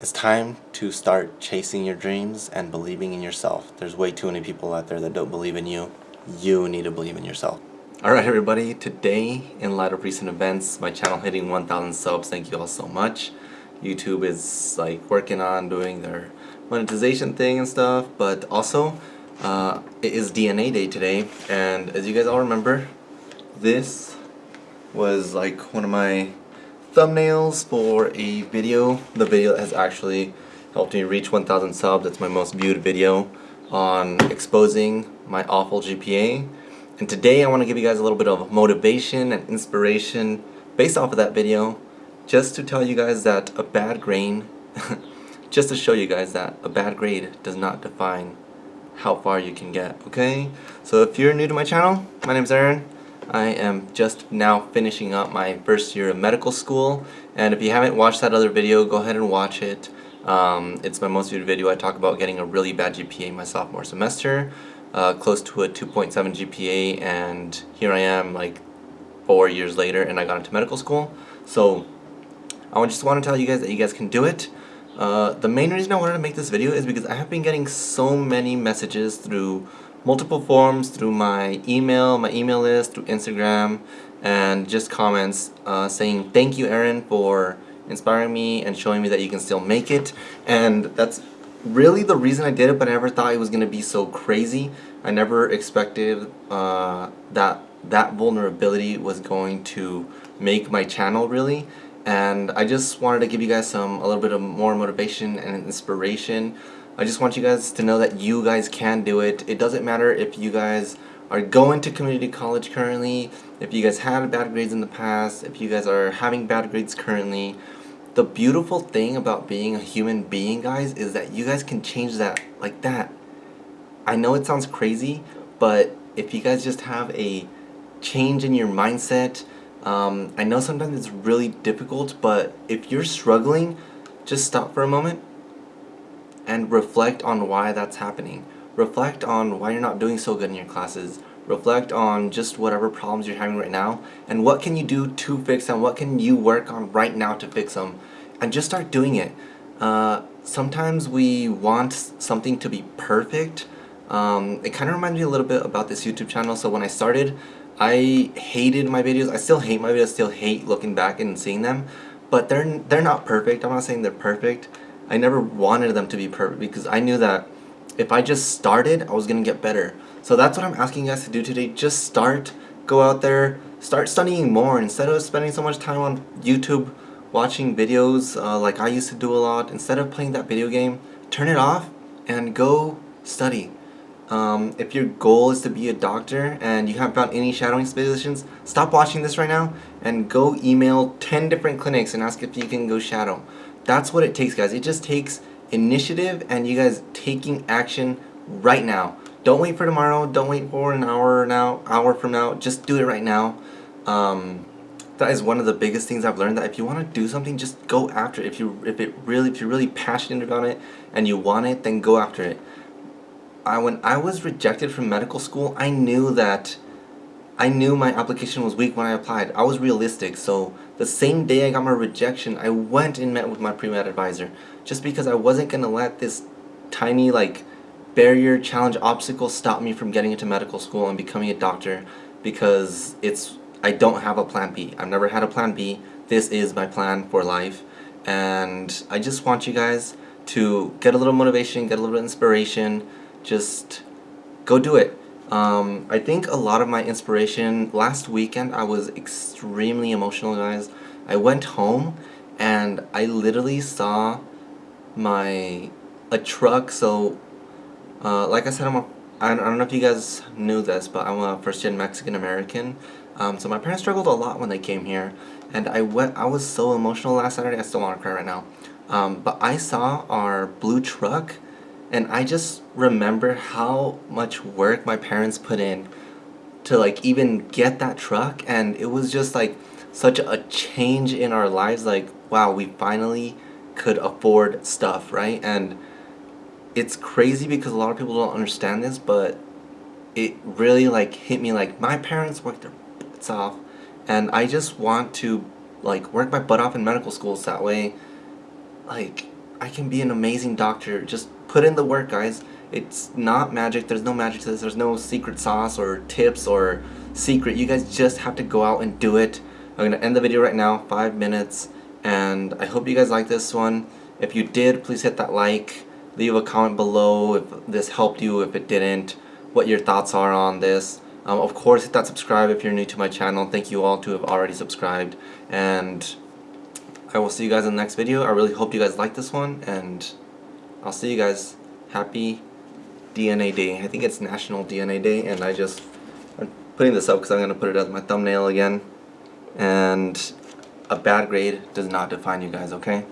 It's time to start chasing your dreams and believing in yourself. There's way too many people out there that don't believe in you. You need to believe in yourself. Alright everybody, today in light of recent events, my channel hitting 1,000 subs, thank you all so much. YouTube is like working on doing their monetization thing and stuff, but also uh, it is DNA day today and as you guys all remember, this was like one of my thumbnails for a video. The video has actually helped me reach 1,000 subs. It's my most viewed video on exposing my awful GPA. And today I want to give you guys a little bit of motivation and inspiration based off of that video just to tell you guys that a bad grade, just to show you guys that a bad grade does not define how far you can get, okay? So if you're new to my channel, my name is Aaron. I am just now finishing up my first year of medical school. And if you haven't watched that other video go ahead and watch it. Um, it's my most viewed video. I talk about getting a really bad GPA my sophomore semester uh, close to a 2.7 GPA and here I am like four years later and I got into medical school. So I just want to tell you guys that you guys can do it. Uh, the main reason I wanted to make this video is because I have been getting so many messages through multiple forms through my email, my email list, through Instagram, and just comments uh, saying thank you Aaron for inspiring me and showing me that you can still make it. And that's really the reason I did it but I never thought it was gonna be so crazy. I never expected uh, that that vulnerability was going to make my channel really. And I just wanted to give you guys some a little bit of more motivation and inspiration I just want you guys to know that you guys can do it. It doesn't matter if you guys are going to community college currently, if you guys had bad grades in the past, if you guys are having bad grades currently. The beautiful thing about being a human being, guys, is that you guys can change that like that. I know it sounds crazy, but if you guys just have a change in your mindset, um, I know sometimes it's really difficult, but if you're struggling, just stop for a moment and reflect on why that's happening. Reflect on why you're not doing so good in your classes. Reflect on just whatever problems you're having right now and what can you do to fix them, what can you work on right now to fix them and just start doing it. Uh, sometimes we want something to be perfect. Um, it kind of reminds me a little bit about this YouTube channel. So when I started, I hated my videos. I still hate my videos, still hate looking back and seeing them. But they're, they're not perfect. I'm not saying they're perfect. I never wanted them to be perfect because I knew that if I just started, I was going to get better. So that's what I'm asking you guys to do today. Just start, go out there, start studying more instead of spending so much time on YouTube watching videos uh, like I used to do a lot. Instead of playing that video game, turn it off and go study. Um, if your goal is to be a doctor and you haven't found any shadowing positions, stop watching this right now and go email 10 different clinics and ask if you can go shadow. That's what it takes, guys. It just takes initiative and you guys taking action right now. Don't wait for tomorrow. Don't wait for an hour now, hour from now. Just do it right now. Um, that is one of the biggest things I've learned. That if you want to do something, just go after it. If you if it really if you're really passionate about it and you want it, then go after it. I when I was rejected from medical school, I knew that I knew my application was weak when I applied. I was realistic, so the same day I got my rejection, I went and met with my pre-med advisor just because I wasn't going to let this tiny like barrier, challenge, obstacle stop me from getting into medical school and becoming a doctor because it's I don't have a plan B. I've never had a plan B. This is my plan for life and I just want you guys to get a little motivation, get a little inspiration, just go do it. Um, I think a lot of my inspiration, last weekend I was extremely emotional guys. I went home and I literally saw my, a truck, so uh, like I said I'm a, I don't know if you guys knew this, but I'm a first gen Mexican American. Um, so my parents struggled a lot when they came here and I went, I was so emotional last Saturday, I still want to cry right now. Um, but I saw our blue truck and I just remember how much work my parents put in to like even get that truck. And it was just like such a change in our lives. Like wow we finally could afford stuff right? And it's crazy because a lot of people don't understand this but it really like hit me like my parents worked their butts off. And I just want to like work my butt off in medical school so that way. Like I can be an amazing doctor. Just put in the work, guys. It's not magic. There's no magic to this. There's no secret sauce or tips or secret. You guys just have to go out and do it. I'm going to end the video right now, five minutes. And I hope you guys like this one. If you did, please hit that like. Leave a comment below if this helped you, if it didn't, what your thoughts are on this. Um, of course, hit that subscribe if you're new to my channel. Thank you all to have already subscribed. And I will see you guys in the next video. I really hope you guys like this one. And I'll see you guys. Happy DNA Day. I think it's National DNA Day. And I just, I'm putting this up because I'm going to put it as my thumbnail again. And a bad grade does not define you guys, okay?